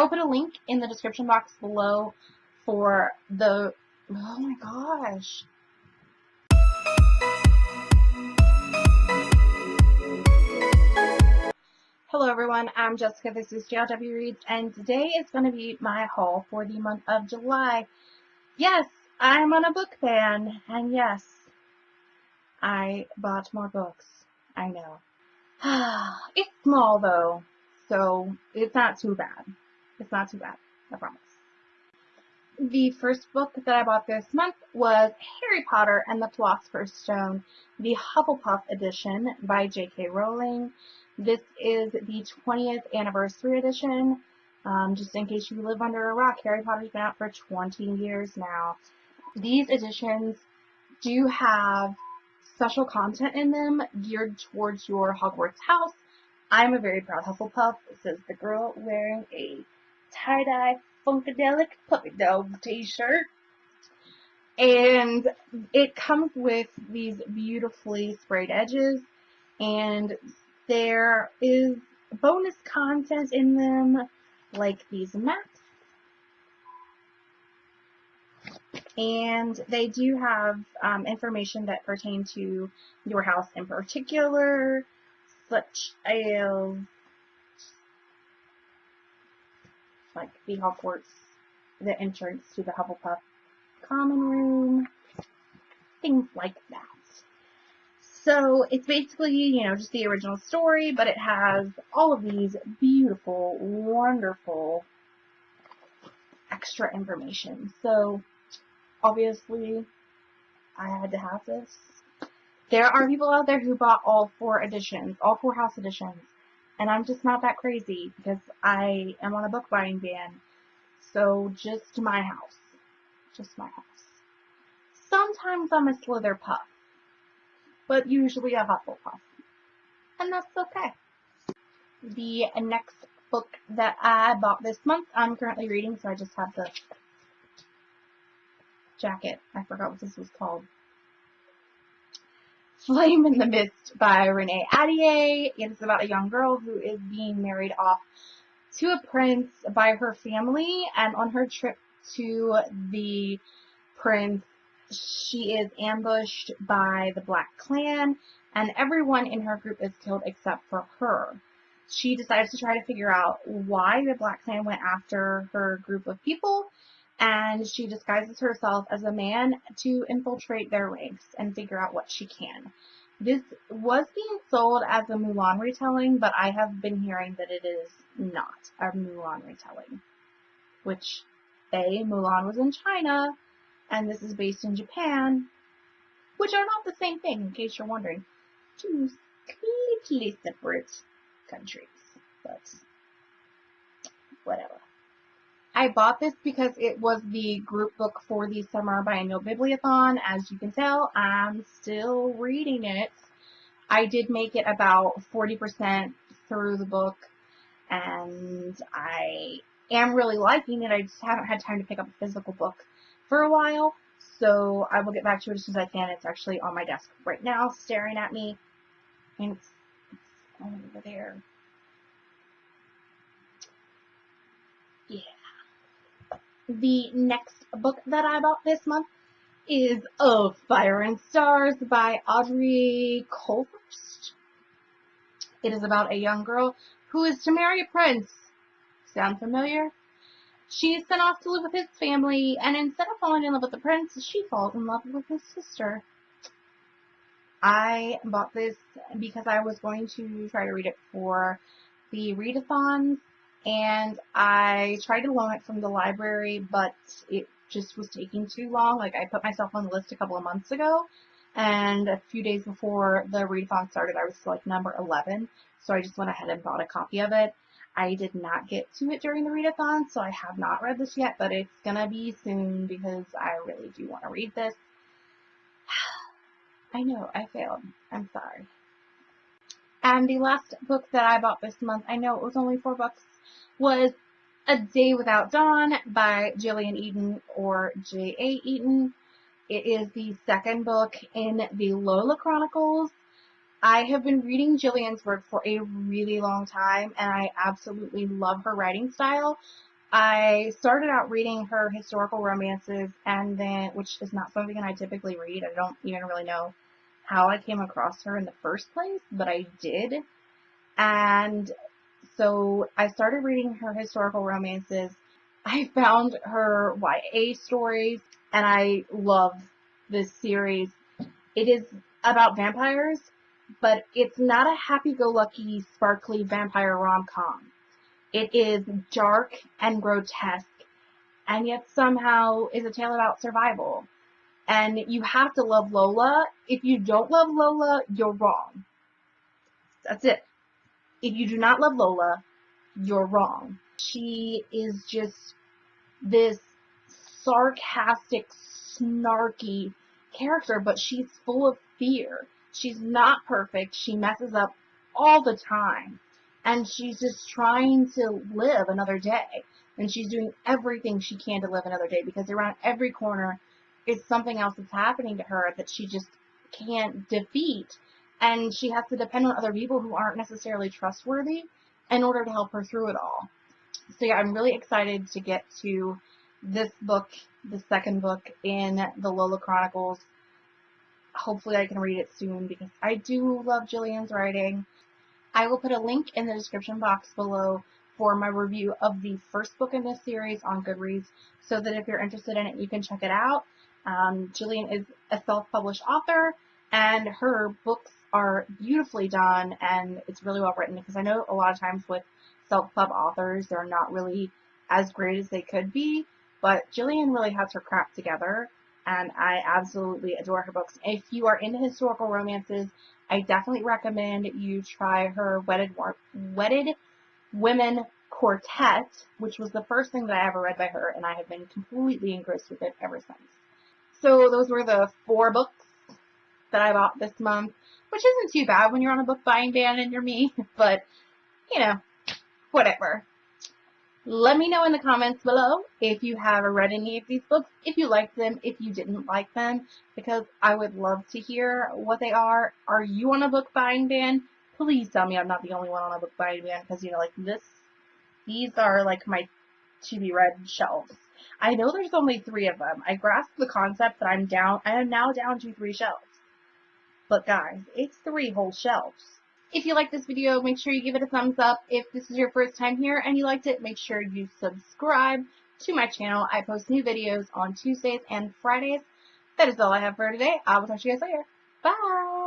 I will put a link in the description box below for the, oh my gosh. Hello everyone, I'm Jessica, this is JLW Reads, and today is going to be my haul for the month of July. Yes, I'm on a book ban, and yes, I bought more books. I know. it's small though, so it's not too bad. It's not too bad, I promise. The first book that I bought this month was Harry Potter and the Philosopher's Stone, the Hufflepuff edition by J.K. Rowling. This is the 20th anniversary edition. Um, just in case you live under a rock, Harry Potter's been out for 20 years now. These editions do have special content in them geared towards your Hogwarts house. I'm a very proud Hufflepuff, says the girl wearing a tie-dye Funkadelic Puppy Dog t-shirt. And it comes with these beautifully sprayed edges and there is bonus content in them, like these maps. And they do have um, information that pertain to your house in particular, such as like the Hogwarts, the entrance to the Hufflepuff common room, things like that. So it's basically, you know, just the original story, but it has all of these beautiful, wonderful extra information. So obviously I had to have this. There are people out there who bought all four editions, all four house editions, and I'm just not that crazy because I am on a book buying ban. So just my house. Just my house. Sometimes I'm a Slytherpuff but usually a Hufflepuff. And that's okay. The next book that I bought this month, I'm currently reading, so I just have the jacket. I forgot what this was called. Flame in the Mist by Renee Ahdieh. It's about a young girl who is being married off to a prince by her family, and on her trip to the prince, she is ambushed by the Black Clan, and everyone in her group is killed except for her. She decides to try to figure out why the Black Clan went after her group of people, and she disguises herself as a man to infiltrate their ranks and figure out what she can. This was being sold as a Mulan retelling, but I have been hearing that it is not a Mulan retelling. Which, A, Mulan was in China, and this is based in Japan, which are not the same thing, in case you're wondering. Two completely separate countries, but whatever. I bought this because it was the group book for the Summer Biennial Bibliothon. As you can tell, I'm still reading it. I did make it about 40% through the book, and I am really liking it. I just haven't had time to pick up a physical book for a while. So I will get back to it as soon as I can. It's actually on my desk right now, staring at me. And it's, it's over there. Yeah. The next book that I bought this month is Of Fire and Stars by Audrey Coulthurst. It is about a young girl who is to marry a prince. Sound familiar? She is sent off to live with his family, and instead of falling in love with the prince, she falls in love with his sister. I bought this because I was going to try to read it for the readathons, and I tried to loan it from the library, but it just was taking too long. Like, I put myself on the list a couple of months ago, and a few days before the readathon started, I was like number 11, so I just went ahead and bought a copy of it. I did not get to it during the readathon, so I have not read this yet, but it's gonna be soon because I really do want to read this. I know, I failed. I'm sorry. And the last book that I bought this month, I know it was only four bucks, was A Day Without Dawn by Jillian Eden or J.A. Eden. It is the second book in the Lola Chronicles I have been reading Jillian's work for a really long time and I absolutely love her writing style, I started out reading her historical romances and then, which is not something I typically read. I don't even really know how I came across her in the first place, but I did. And so I started reading her historical romances. I found her YA stories and I love this series. It is about vampires, but it's not a happy-go-lucky, sparkly vampire rom-com. It is dark and grotesque, and yet somehow is a tale about survival. And you have to love Lola. If you don't love Lola, you're wrong. That's it. If you do not love Lola, you're wrong. She is just this sarcastic, snarky character, but she's full of fear. She's not perfect. She messes up all the time. And she's just trying to live another day. And she's doing everything she can to live another day because around every corner is something else that's happening to her that she just can't defeat. And she has to depend on other people who aren't necessarily trustworthy in order to help her through it all. So yeah, I'm really excited to get to this book, the second book in the Lola Chronicles. Hopefully I can read it soon because I do love Jillian's writing. I will put a link in the description box below for my review of the first book in this series on Goodreads so that if you're interested in it, you can check it out. Um, Jillian is a self-published author and her books are beautifully done and it's really well written because I know a lot of times with self-pub authors, they're not really as great as they could be, but Jillian really has her crap together and I absolutely adore her books. If you are into historical romances, I definitely recommend you try her Wedded, Wedded Women Quartet, which was the first thing that I ever read by her, and I have been completely engrossed with it ever since. So those were the four books that I bought this month, which isn't too bad when you're on a book buying ban and you're me, but, you know, whatever. Let me know in the comments below if you have read any of these books, if you liked them, if you didn't like them, because I would love to hear what they are. Are you on a book buying ban? Please tell me I'm not the only one on a book buying ban, because, you know, like this, these are like my to be read shelves. I know there's only three of them. I grasp the concept that I'm down, I am now down to three shelves. But guys, it's three whole shelves. If you like this video, make sure you give it a thumbs up. If this is your first time here and you liked it, make sure you subscribe to my channel. I post new videos on Tuesdays and Fridays. That is all I have for today. I will talk to you guys later. Bye!